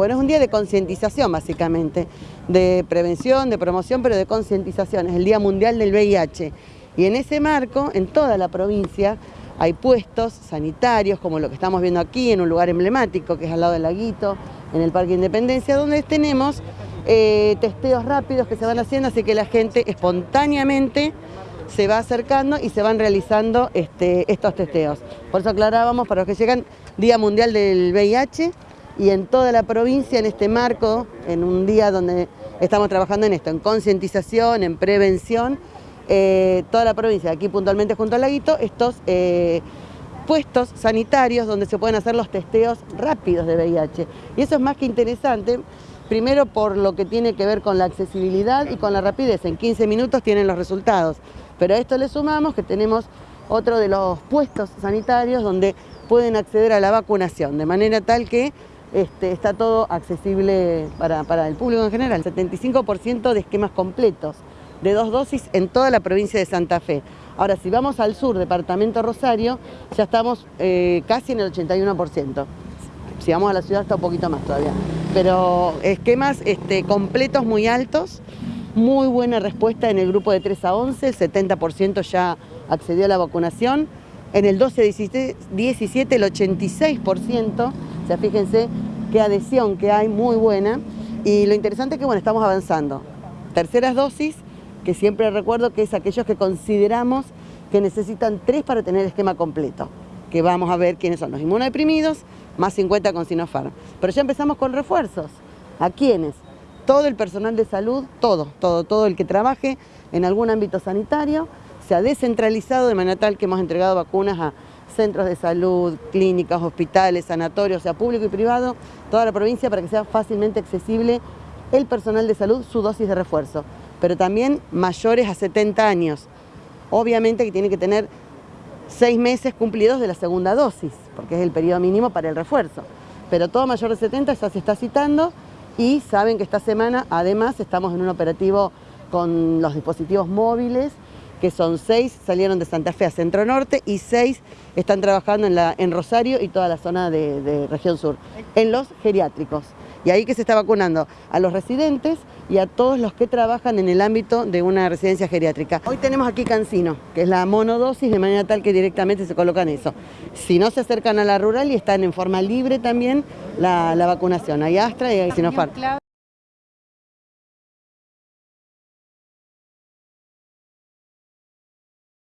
Bueno, es un día de concientización básicamente, de prevención, de promoción, pero de concientización. Es el Día Mundial del VIH. Y en ese marco, en toda la provincia, hay puestos sanitarios, como lo que estamos viendo aquí, en un lugar emblemático, que es al lado del laguito, en el Parque Independencia, donde tenemos eh, testeos rápidos que se van haciendo, así que la gente espontáneamente se va acercando y se van realizando este, estos testeos. Por eso aclarábamos, para los que llegan, Día Mundial del VIH, y en toda la provincia en este marco, en un día donde estamos trabajando en esto, en concientización, en prevención, eh, toda la provincia, aquí puntualmente junto al laguito, estos eh, puestos sanitarios donde se pueden hacer los testeos rápidos de VIH. Y eso es más que interesante, primero por lo que tiene que ver con la accesibilidad y con la rapidez, en 15 minutos tienen los resultados. Pero a esto le sumamos que tenemos otro de los puestos sanitarios donde pueden acceder a la vacunación, de manera tal que este, está todo accesible para, el público en general. 75% de esquemas completos de dos dosis en toda la provincia de Santa Fe. Ahora, si vamos al sur, departamento Rosario, ya estamos eh, casi en el 81%. Si vamos a la ciudad está un poquito más todavía. Pero esquemas este, completos muy altos, muy buena respuesta en el grupo de 3 a 11, el 70% ya accedió a la vacunación. En el 12-17 el 86%, fíjense qué adhesión que hay, muy buena. Y lo interesante es que, bueno, estamos avanzando. Terceras dosis, que siempre recuerdo que es aquellos que consideramos que necesitan tres para tener esquema completo, que vamos a ver quiénes son los inmunodeprimidos, más 50 con Sinopharm. Pero ya empezamos con refuerzos. ¿A quiénes? Todo el personal de salud, todo, todo, todo el que trabaje en algún ámbito sanitario, se ha descentralizado de manera tal que hemos entregado vacunas a centros de salud, clínicas, hospitales, sanatorios, sea público y privado, toda la provincia para que sea fácilmente accesible el personal de salud su dosis de refuerzo, pero también mayores a 70 años. Obviamente que tiene que tener seis meses cumplidos de la segunda dosis, porque es el periodo mínimo para el refuerzo. Pero todo mayor de 70 ya se está citando y saben que esta semana además estamos en un operativo con los dispositivos móviles que son seis, salieron de Santa Fe a Centro Norte y seis están trabajando en, la, en Rosario y toda la zona de, de región sur, en los geriátricos. Y ahí que se está vacunando a los residentes y a todos los que trabajan en el ámbito de una residencia geriátrica. Hoy tenemos aquí Cancino, que es la monodosis, de manera tal que directamente se colocan eso. Si no se acercan a la rural y están en forma libre también la, vacunación, hay Astra y hay Sinopharm.